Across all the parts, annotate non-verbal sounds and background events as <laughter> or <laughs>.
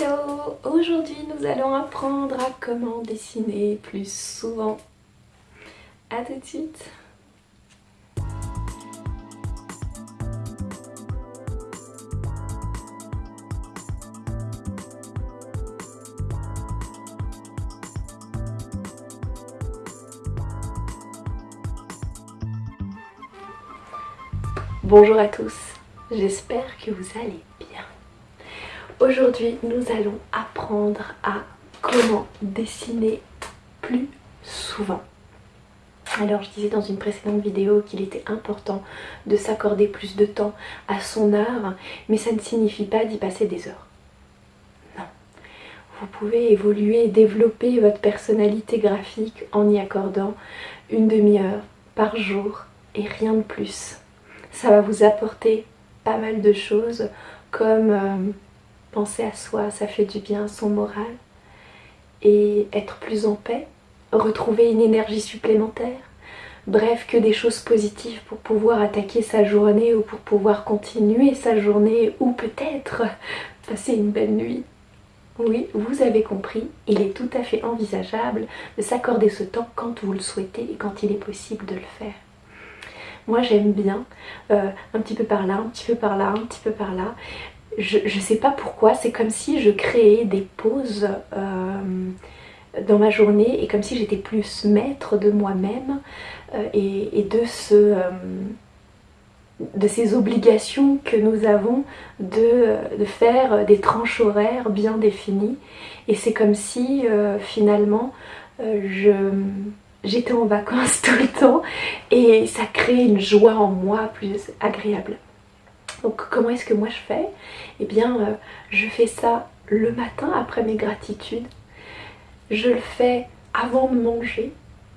Hello Aujourd'hui nous allons apprendre à comment dessiner plus souvent. A tout de suite Bonjour à tous, j'espère que vous allez. Aujourd'hui, nous allons apprendre à comment dessiner plus souvent. Alors je disais dans une précédente vidéo qu'il était important de s'accorder plus de temps à son art, mais ça ne signifie pas d'y passer des heures. Non. Vous pouvez évoluer et développer votre personnalité graphique en y accordant une demi-heure par jour et rien de plus. Ça va vous apporter pas mal de choses comme euh, penser à soi, ça fait du bien son moral et être plus en paix, retrouver une énergie supplémentaire. Bref, que des choses positives pour pouvoir attaquer sa journée ou pour pouvoir continuer sa journée ou peut-être <laughs> passer une belle nuit. Oui, vous avez compris, il est tout à fait envisageable de s'accorder ce temps quand vous le souhaitez et quand il est possible de le faire. Moi j'aime bien, euh, un petit peu par là, un petit peu par là, un petit peu par là je ne sais pas pourquoi, c'est comme si je créais des pauses euh, dans ma journée et comme si j'étais plus maître de moi-même euh, et, euh, de ces obligations que nous avons de faire des tranches horaires bien définies. Et c'est comme si finalement j'étais en vacances <laughs> tout le temps et ça crée une joie en moi plus agréable. Donc comment est-ce que moi je fais? Eh bien euh, je fais ça le matin après mes gratitudes. Je le fais avant de manger.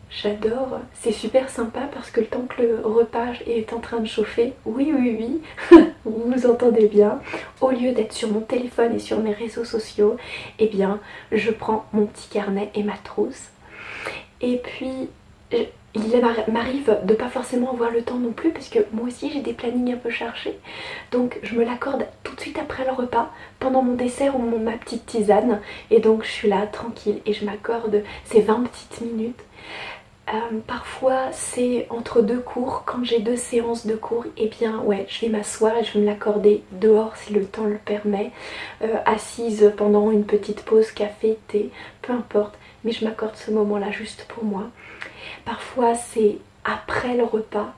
J'adore, c'est super sympa parce que le temps que le repas est en train de chauffer, oui oui oui, <laughs> vous vous entendez bien, au lieu d'être sur mon téléphone et sur mes réseaux sociaux, eh bien je prends mon petit carnet et ma trousse. Et puis il m'arrive de pas forcément avoir le temps non plus parce que moi aussi j'ai des plannings un peu chargés. Donc je me l'accorde tout de suite après le repas pendant mon dessert ou ma petite tisane. Et donc je suis là tranquille et je m'accorde ces 20 petites minutes. Euh, parfois c'est entre deux cours, quand j'ai deux séances de cours, et eh bien ouais, je vais m'asseoir et je vais me l'accorder dehors si le temps le permet, euh, assise pendant une petite pause café, thé, peu importe, mais je m'accorde ce moment là juste pour moi. Parfois c'est après le repas,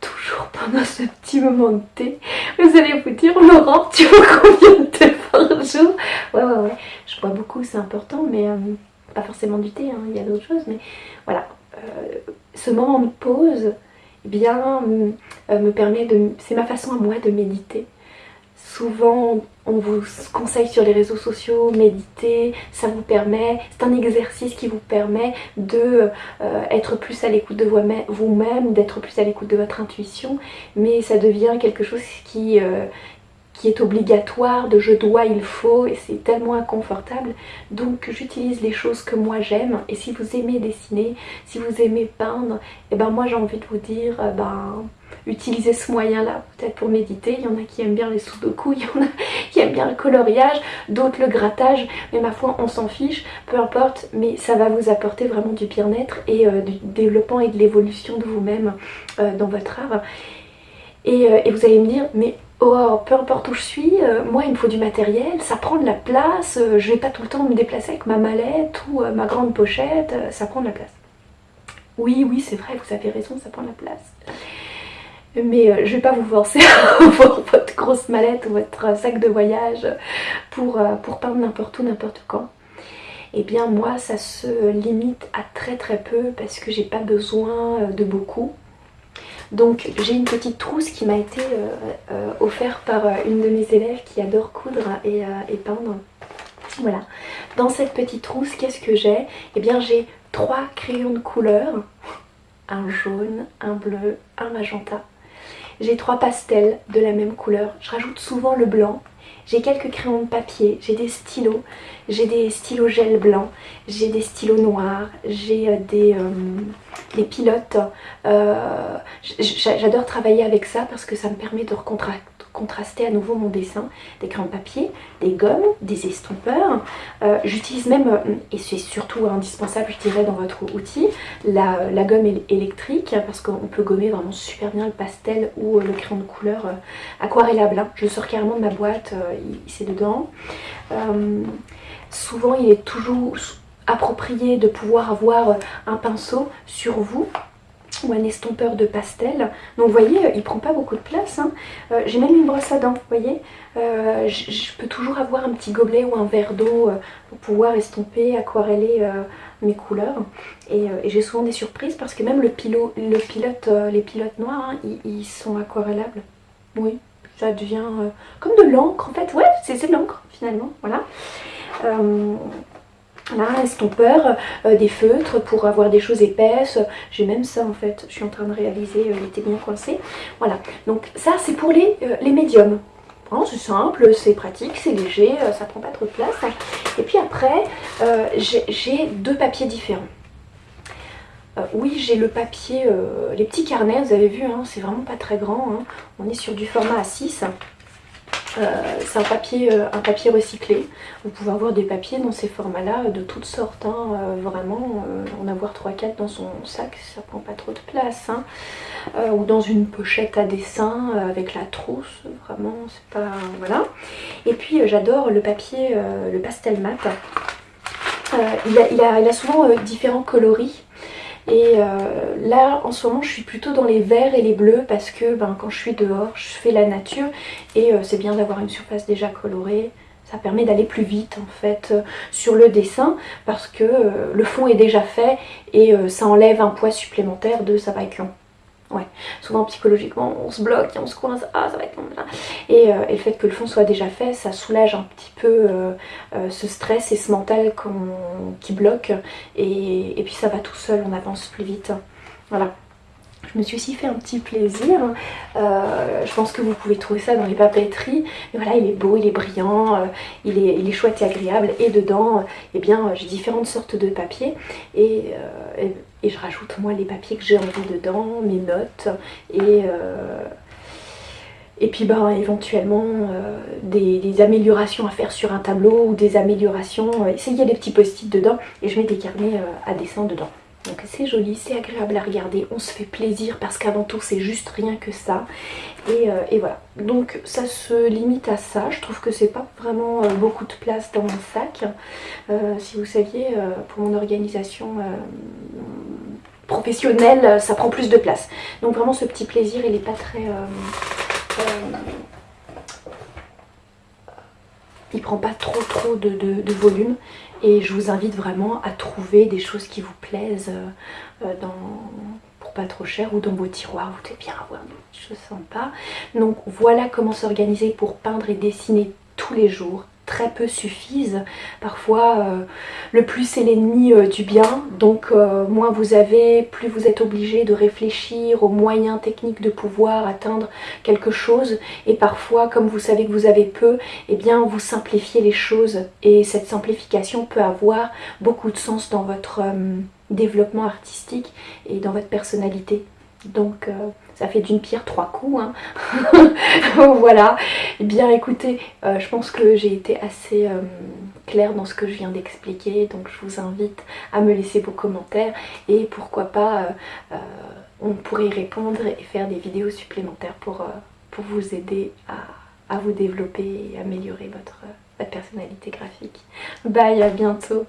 toujours pendant ce petit moment de thé. Vous allez vous dire, Laurent, tu vois combien de thé par jour? Ouais, ouais, ouais, je bois beaucoup, c'est important, mais euh, pas forcément du thé, hein, il y a d'autres choses, mais voilà. Euh, ce moment de pause, eh bien, euh, me permet de... C'est ma façon à moi de méditer. Souvent, on vous conseille sur les réseaux sociaux, méditer, ça vous permet, c'est un exercice qui vous permet de euh, être plus à l'écoute de vous-même, d'être plus à l'écoute de votre intuition, mais ça devient quelque chose qui, euh, qui est obligatoire, de je dois, il faut, et c'est tellement inconfortable. Donc j'utilise les choses que moi j'aime, et si vous aimez dessiner, si vous aimez peindre, et eh ben moi j'ai envie de vous dire, euh, ben utilisez ce moyen là peut-être pour méditer, il y en a qui aiment bien les sudoku, <laughs> il y en a qui aiment bien le coloriage, d'autres le grattage, mais ma foi on s'en fiche, peu importe, mais ça va vous apporter vraiment du bien-être et euh, du développement et de l'évolution de vous-même euh, dans votre art. Et vous allez me dire, mais Oh, peu importe où je suis, euh, moi il me faut du matériel, ça prend de la place, euh, je vais pas tout le temps me déplacer avec ma mallette ou euh, ma grande pochette, ça prend de la place. Oui, oui, c'est vrai, vous avez raison, ça prend de la place. Mais je vais pas vous forcer <laughs> à avoir votre grosse mallette ou votre sac de voyage pour, pour peindre n'importe où, n'importe quand. Eh bien moi ça se limite à très très peu parce que j'ai pas besoin de beaucoup. Donc j'ai une petite trousse qui m'a été euh, euh, offerte par euh, une de mes élèves qui adore coudre et, peindre. Voilà. Dans cette petite trousse, qu'est-ce que j'ai? Eh bien j'ai trois crayons de couleur. Un jaune, un bleu, un magenta. J'ai trois pastels de la même couleur. Je rajoute souvent le blanc j'ai quelques crayons de papier, j'ai des stylos, j'ai des stylos gel blanc, j'ai des stylos noirs, j'ai euh, des, euh, des, pilotes. Euh, j'adore travailler avec ça parce que ça me permet de contraster à nouveau mon dessin, des crayons de papier, des gommes, des estompeurs. Euh, j'utilise même, euh, et c'est surtout indispensable je dirais dans votre outil, la, gomme électrique parce qu'on peut gommer vraiment super bien le pastel ou le crayon de couleur aquarellable. Hein. Je sors carrément de ma boîte, c'est dedans. souvent il est toujours approprié de pouvoir avoir un pinceau sur vous ou un estompeur de pastel. Donc vous voyez, il prend pas beaucoup de place. Hein. Euh, j'ai même une brosse à dents, vous voyez. Euh, je peux toujours avoir un petit gobelet ou un verre d'eau euh, pour pouvoir estomper, aquareller mes couleurs. Et, j'ai souvent des surprises parce que même le, pilote, le pilote les pilotes noirs, hein, ils, sont aquarellables. Oui, ça devient comme de l'encre en fait. Ouais, c'est de l'encre finalement, voilà. Là, estompeur, euh, des feutres pour avoir des choses épaisses? J'ai même ça en fait, je suis en train de réaliser, euh, il était bien coincé. Voilà, donc ça c'est pour les, euh, médiums. c'est simple, c'est pratique, c'est léger, ça prend pas trop de place. Et puis après, j'ai deux papiers différents. oui, j'ai le papier, les petits carnets, vous avez vu, hein, c'est vraiment pas très grand. Hein. On est sur du format A6. Euh, c'est un papier, euh, un papier recyclé. Vous pouvez avoir des papiers dans ces formats-là de toutes sortes. Hein. Euh, vraiment, en avoir 3-4 dans son sac, ça prend pas trop de place. Hein. ou dans une pochette à dessin avec la trousse. Vraiment, c'est pas... Voilà. Et puis, j'adore le papier, le pastel mat. Il, a, souvent différents coloris. Et euh, là, en ce moment, je suis plutôt dans les verts et les bleus parce que ben, quand je suis dehors, je fais la nature et euh, c'est bien d'avoir une surface déjà colorée. Ça permet d'aller plus vite en fait euh, sur le dessin parce que le fond est déjà fait et ça enlève un poids supplémentaire de ça va être long. Ouais, souvent psychologiquement on se bloque et on se coince, ah ça va être long. Et, euh, et, le fait que le fond soit déjà fait, ça soulage un petit peu euh, euh, ce stress et ce mental qui bloque. Et, et puis ça va tout seul, on avance plus vite. Voilà. Je me suis aussi fait un petit plaisir. Je pense que vous pouvez trouver ça dans les papeteries. Mais voilà, il est beau, il est brillant, il, est, il, est, chouette et agréable. Et dedans, eh bien, j'ai différentes sortes de papiers. Et, et, je rajoute moi les papiers que j'ai envie dedans, mes notes. Et... et puis ben, éventuellement des, améliorations à faire sur un tableau ou des améliorations, essayer des petits post-it dedans et je mets des carnets à dessin dedans. Donc c'est joli, c'est agréable à regarder, on se fait plaisir parce qu'avant tout c'est juste rien que ça. Et, euh, voilà, donc ça se limite à ça, je trouve que c'est pas vraiment euh, beaucoup de place dans mon sac. Euh, si vous saviez, pour mon organisation professionnelle, ça prend plus de place. Donc vraiment ce petit plaisir, il est pas très... il prend pas trop trop de volume et je vous invite vraiment à trouver des choses qui vous plaisent euh, euh, pour pas trop cher ou dans vos tiroirs. Vous devez bien avoir des choses sympas. Donc voilà comment s'organiser pour peindre et dessiner tous les jours peu suffisent. Parfois, euh, le plus est l'ennemi euh, du bien. Donc, euh, moins vous avez, plus vous êtes obligé de réfléchir aux moyens techniques de pouvoir atteindre quelque chose. Et parfois, comme vous savez que vous avez peu, eh bien, vous simplifiez les choses. Et cette simplification peut avoir beaucoup de sens dans votre développement artistique et dans votre personnalité. Donc ça fait d'une pierre trois coups. Hein. <laughs> voilà. Eh bien écoutez, euh, je pense que j'ai été assez euh, claire dans ce que je viens d'expliquer. Donc je vous invite à me laisser vos commentaires. Et pourquoi pas, on pourrait y répondre et faire des vidéos supplémentaires pour, vous aider à, à, vous développer et améliorer votre, votre personnalité graphique. Bye, à bientôt